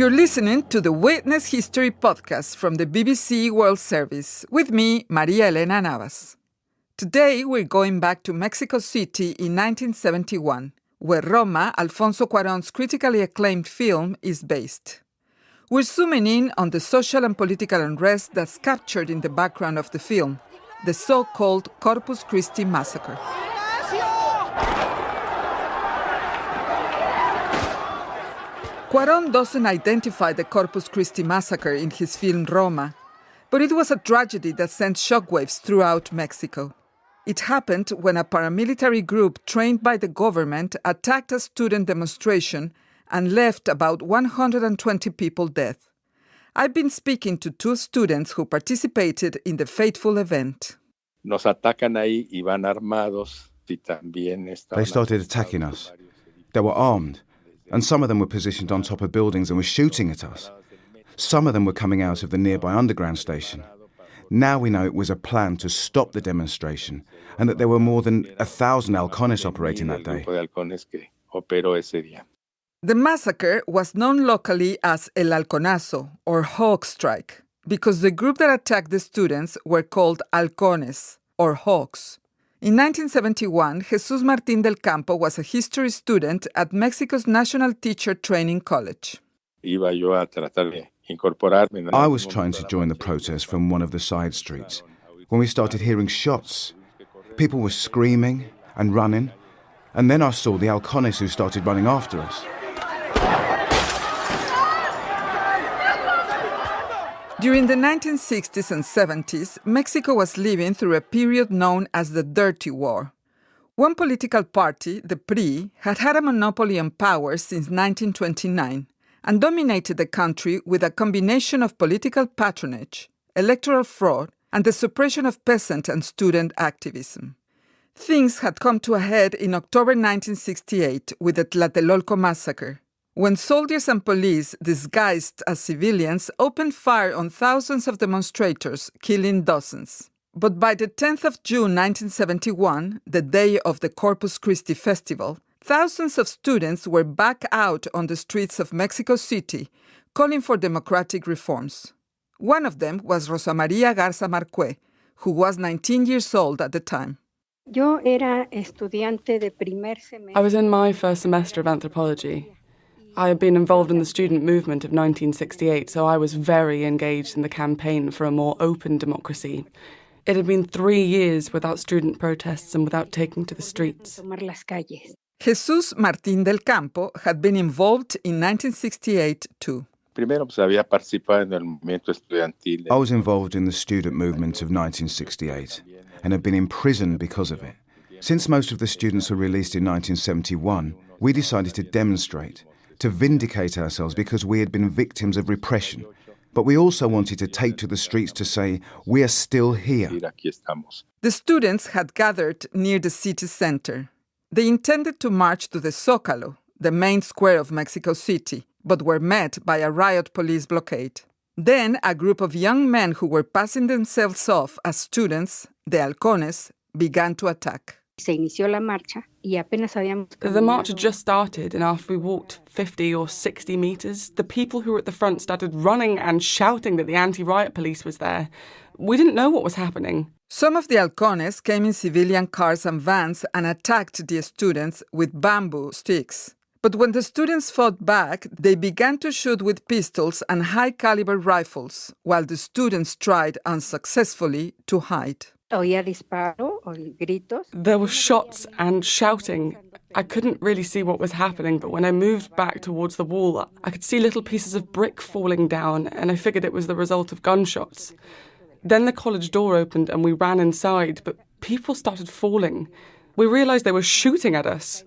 You're listening to the Witness History podcast from the BBC World Service with me, Maria Elena Navas. Today we're going back to Mexico City in 1971, where Roma, Alfonso Cuarón's critically acclaimed film, is based. We're zooming in on the social and political unrest that's captured in the background of the film, the so called Corpus Christi massacre. Cuaron doesn't identify the Corpus Christi massacre in his film Roma, but it was a tragedy that sent shockwaves throughout Mexico. It happened when a paramilitary group trained by the government attacked a student demonstration and left about 120 people dead. I've been speaking to two students who participated in the fateful event. Nos atacan ahí y van armados y también They started attacking us. They were armed and some of them were positioned on top of buildings and were shooting at us. Some of them were coming out of the nearby underground station. Now we know it was a plan to stop the demonstration and that there were more than a thousand halcones operating that day. The massacre was known locally as El Halconazo or Hawk Strike because the group that attacked the students were called halcones or hawks. In 1971, Jesus Martín del Campo was a history student at Mexico's National Teacher Training College. I was trying to join the protest from one of the side streets when we started hearing shots. People were screaming and running, and then I saw the halcones who started running after us. During the 1960s and 70s, Mexico was living through a period known as the Dirty War. One political party, the PRI, had had a monopoly on power since 1929 and dominated the country with a combination of political patronage, electoral fraud, and the suppression of peasant and student activism. Things had come to a head in October 1968 with the Tlatelolco massacre, when soldiers and police, disguised as civilians, opened fire on thousands of demonstrators, killing dozens. But by the 10th of June 1971, the day of the Corpus Christi festival, thousands of students were back out on the streets of Mexico City calling for democratic reforms. One of them was Rosa Maria Garza Marque, who was 19 years old at the time. I was in my first semester of anthropology. I had been involved in the student movement of 1968, so I was very engaged in the campaign for a more open democracy. It had been three years without student protests and without taking to the streets. Jesus Martín del Campo had been involved in 1968 too. I was involved in the student movement of 1968 and had been imprisoned because of it. Since most of the students were released in 1971, we decided to demonstrate to vindicate ourselves because we had been victims of repression. But we also wanted to take to the streets to say, we are still here. The students had gathered near the city center. They intended to march to the Zócalo, the main square of Mexico City, but were met by a riot police blockade. Then a group of young men who were passing themselves off as students, the halcones, began to attack se inició la marcha y apenas habíamos The march had just started, and after we walked 50 or 60 metres, the people who were at the front started running and shouting that the anti riot police was there. We didn't know what was happening. Some of the halcones came in civilian cars and vans and attacked the students with bamboo sticks. But when the students fought back, they began to shoot with pistols and high caliber rifles, while the students tried unsuccessfully to hide. There were shots and shouting. I couldn't really see what was happening, but when I moved back towards the wall, I could see little pieces of brick falling down, and I figured it was the result of gunshots. Then the college door opened and we ran inside, but people started falling. We realized they were shooting at us.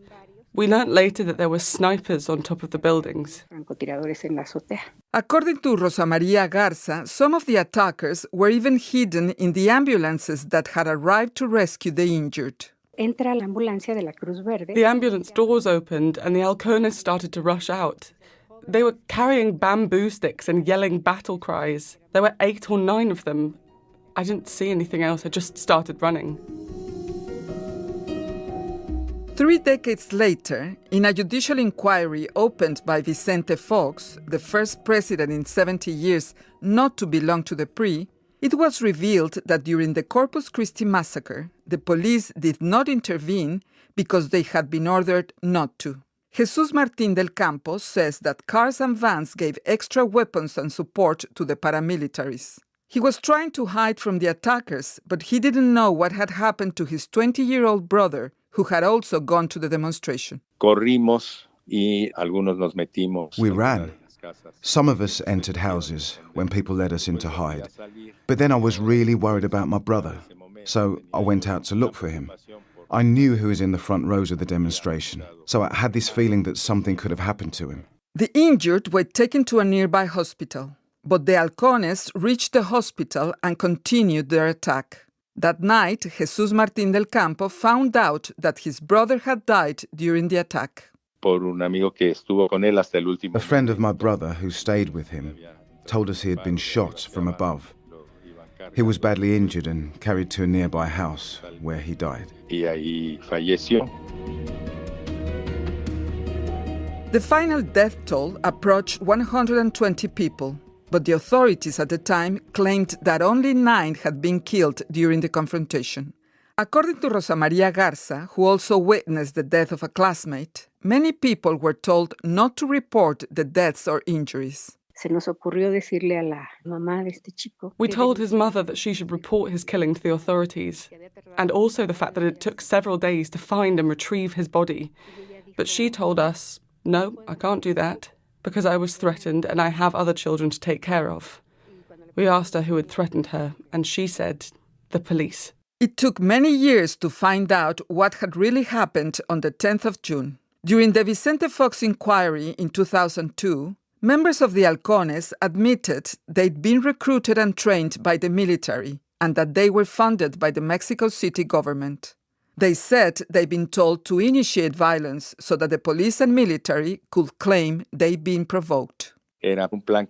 We learnt later that there were snipers on top of the buildings. According to Rosa Maria Garza, some of the attackers were even hidden in the ambulances that had arrived to rescue the injured. The ambulance doors opened and the halcones started to rush out. They were carrying bamboo sticks and yelling battle cries. There were eight or nine of them. I didn't see anything else, I just started running. Three decades later, in a judicial inquiry opened by Vicente Fox, the first president in 70 years not to belong to the PRI, it was revealed that during the Corpus Christi massacre, the police did not intervene because they had been ordered not to. Jesus Martín del Campo says that cars and vans gave extra weapons and support to the paramilitaries. He was trying to hide from the attackers, but he didn't know what had happened to his 20 year old brother, who had also gone to the demonstration. Corrimos y algunos nos metimos. We ran. Some of us entered houses when people led us in to hide. But then I was really worried about my brother, so I went out to look for him. I knew who was in the front rows of the demonstration, so I had this feeling that something could have happened to him. The injured were taken to a nearby hospital, but the halcones reached the hospital and continued their attack. That night, Jesus Martín del Campo found out that his brother had died during the attack. A friend of my brother who stayed with him told us he had been shot from above. He was badly injured and carried to a nearby house where he died. The final death toll approached 120 people, but the authorities at the time claimed that only nine had been killed during the confrontation. According to Rosa Maria Garza, who also witnessed the death of a classmate, many people were told not to report the deaths or injuries. We told his mother that she should report his killing to the authorities, and also the fact that it took several days to find and retrieve his body. But she told us, no, I can't do that because I was threatened and I have other children to take care of. We asked her who had threatened her, and she said, the police. It took many years to find out what had really happened on the 10th of June. During the Vicente Fox inquiry in 2002, members of the Halcones admitted they'd been recruited and trained by the military and that they were funded by the Mexico City government. They said they'd been told to initiate violence so that the police and military could claim they'd been provoked. Their plan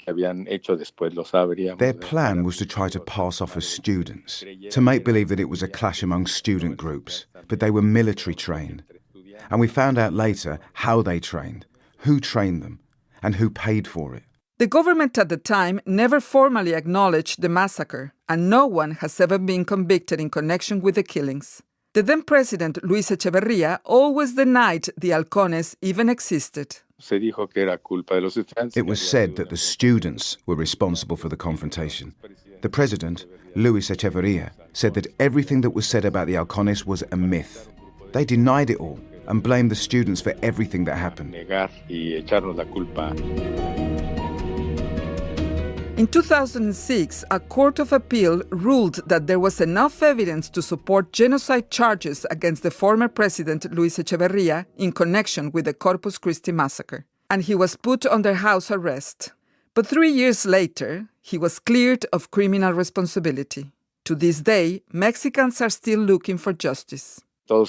was to try to pass off as students, to make believe that it was a clash among student groups, but they were military trained. And we found out later how they trained, who trained them, and who paid for it. The government at the time never formally acknowledged the massacre, and no one has ever been convicted in connection with the killings. The then president, Luis Echeverria, always denied the halcones even existed. It was said that the students were responsible for the confrontation. The president, Luis Echeverria, said that everything that was said about the halcones was a myth. They denied it all and blamed the students for everything that happened. In 2006, a court of appeal ruled that there was enough evidence to support genocide charges against the former president Luis Echeverria in connection with the Corpus Christi massacre, and he was put under house arrest. But three years later, he was cleared of criminal responsibility. To this day, Mexicans are still looking for justice. All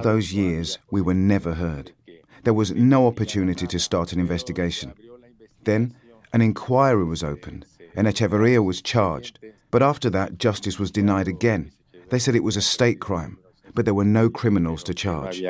those years, we were never heard. There was no opportunity to start an investigation. Then, an inquiry was opened, and Echeverria was charged. But after that, justice was denied again. They said it was a state crime, but there were no criminals to charge.